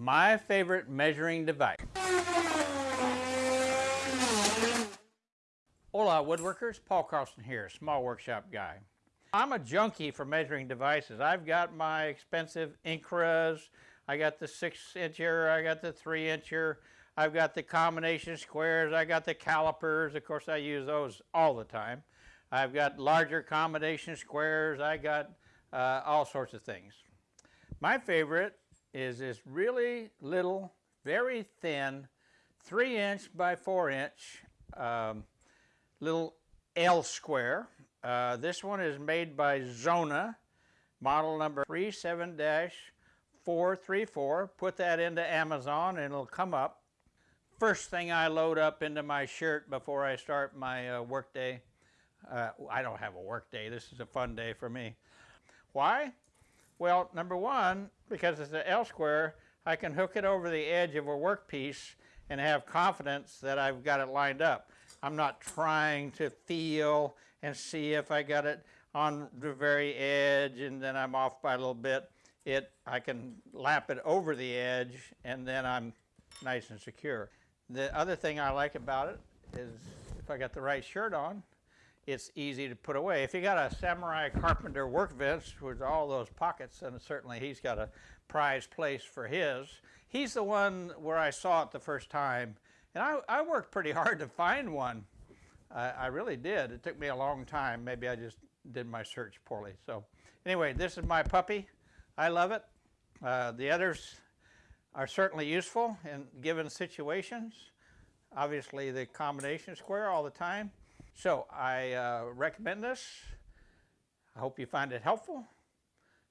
my favorite measuring device. Hola woodworkers, Paul Carlson here, small workshop guy. I'm a junkie for measuring devices. I've got my expensive Incras, I got the six incher, I got the three incher, I've got the combination squares, I got the calipers, of course I use those all the time. I've got larger combination squares, I got uh, all sorts of things. My favorite is this really little, very thin, 3 inch by 4 inch um, little L square. Uh, this one is made by Zona, model number 37-434. Put that into Amazon and it'll come up. First thing I load up into my shirt before I start my uh, work day. Uh, I don't have a work day. This is a fun day for me. Why? Well, number one, because it's an L square, I can hook it over the edge of a workpiece and have confidence that I've got it lined up. I'm not trying to feel and see if I got it on the very edge and then I'm off by a little bit. It, I can lap it over the edge and then I'm nice and secure. The other thing I like about it is if I got the right shirt on, it's easy to put away. If you got a Samurai Carpenter work bench with all those pockets, then certainly he's got a prized place for his, he's the one where I saw it the first time and I, I worked pretty hard to find one. I, I really did. It took me a long time. Maybe I just did my search poorly. So anyway, this is my puppy. I love it. Uh, the others are certainly useful in given situations. Obviously the combination square all the time. So I uh, recommend this. I hope you find it helpful.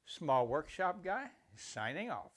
Small Workshop Guy signing off.